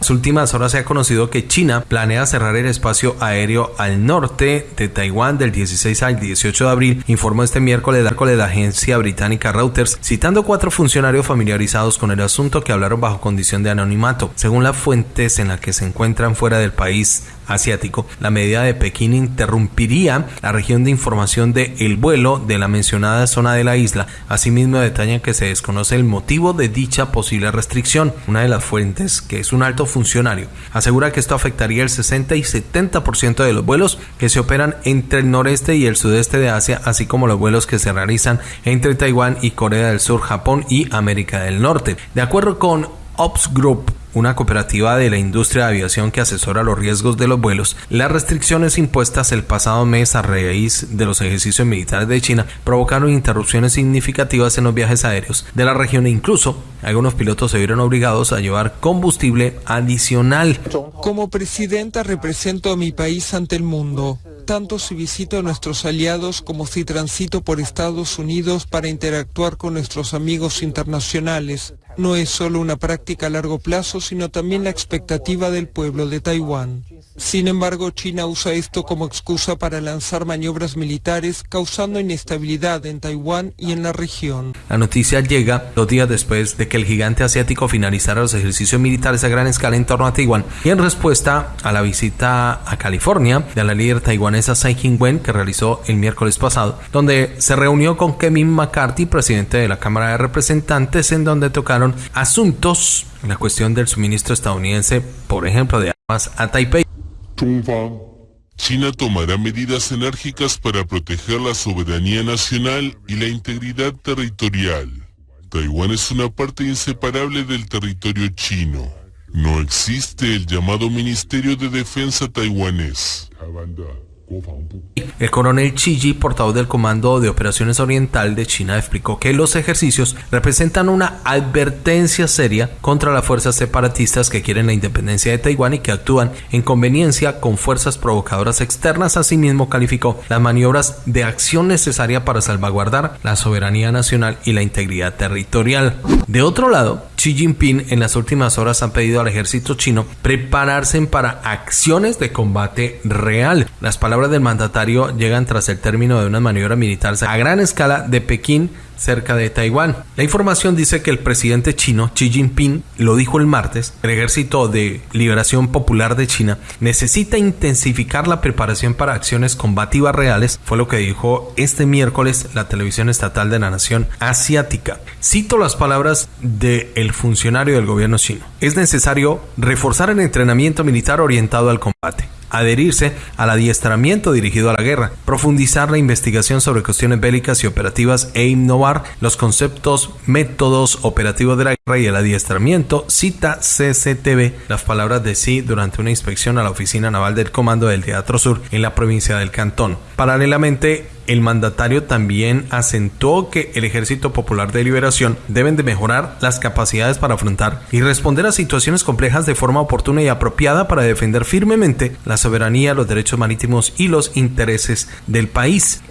Las últimas horas se ha conocido que China planea cerrar el espacio aéreo al norte de Taiwán del 16 al 18 de abril, informó este miércoles la agencia británica Reuters, citando cuatro funcionarios familiarizados con el asunto que hablaron bajo condición de anonimato. Según las fuentes en las que se encuentran fuera del país asiático, la medida de Pekín interrumpiría la región de información de el vuelo de la mencionada zona de la isla. Asimismo, detalla que se desconoce el motivo de dicha posible restricción. Una de las fuentes, que es un alto funcionario, asegura que esto afectaría el 60 y 70% de los vuelos que se operan entre el noreste y el sudeste de Asia, así como los vuelos que se realizan entre Taiwán y Corea del Sur, Japón y América del Norte. De acuerdo con Ops Group, una cooperativa de la industria de aviación que asesora los riesgos de los vuelos, las restricciones impuestas el pasado mes a raíz de los ejercicios militares de China provocaron interrupciones significativas en los viajes aéreos de la región e incluso algunos pilotos se vieron obligados a llevar combustible adicional. Como presidenta represento a mi país ante el mundo tanto si visito a nuestros aliados como si transito por Estados Unidos para interactuar con nuestros amigos internacionales. No es solo una práctica a largo plazo, sino también la expectativa del pueblo de Taiwán. Sin embargo, China usa esto como excusa para lanzar maniobras militares, causando inestabilidad en Taiwán y en la región. La noticia llega dos días después de que el gigante asiático finalizara los ejercicios militares a gran escala en torno a Taiwán y en respuesta a la visita a California de la líder taiwanesa Tsai Ing-wen que realizó el miércoles pasado, donde se reunió con Kevin McCarthy, presidente de la Cámara de Representantes, en donde tocaron asuntos, la cuestión del suministro estadounidense, por ejemplo, de armas a Taipei. China tomará medidas enérgicas para proteger la soberanía nacional y la integridad territorial. Taiwán es una parte inseparable del territorio chino. No existe el llamado Ministerio de Defensa taiwanés. El coronel Chiji, portavoz del Comando de Operaciones Oriental de China, explicó que los ejercicios representan una advertencia seria contra las fuerzas separatistas que quieren la independencia de Taiwán y que actúan en conveniencia con fuerzas provocadoras externas. Asimismo, calificó las maniobras de acción necesaria para salvaguardar la soberanía nacional y la integridad territorial. De otro lado, Xi Jinping en las últimas horas ha pedido al ejército chino prepararse para acciones de combate real. Las palabras del mandatario llegan tras el término de una maniobra militar a gran escala de Pekín cerca de Taiwán. La información dice que el presidente chino Xi Jinping lo dijo el martes, el ejército de liberación popular de China necesita intensificar la preparación para acciones combativas reales, fue lo que dijo este miércoles la televisión estatal de la nación asiática. Cito las palabras del funcionario del gobierno chino. Es necesario reforzar el entrenamiento militar orientado al combate adherirse al adiestramiento dirigido a la guerra, profundizar la investigación sobre cuestiones bélicas y operativas e innovar los conceptos, métodos operativos de la guerra y el adiestramiento, cita CCTV las palabras de sí durante una inspección a la oficina naval del Comando del Teatro Sur en la provincia del Cantón. Paralelamente, el mandatario también acentuó que el Ejército Popular de Liberación deben de mejorar las capacidades para afrontar y responder a situaciones complejas de forma oportuna y apropiada para defender firmemente la soberanía, los derechos marítimos y los intereses del país.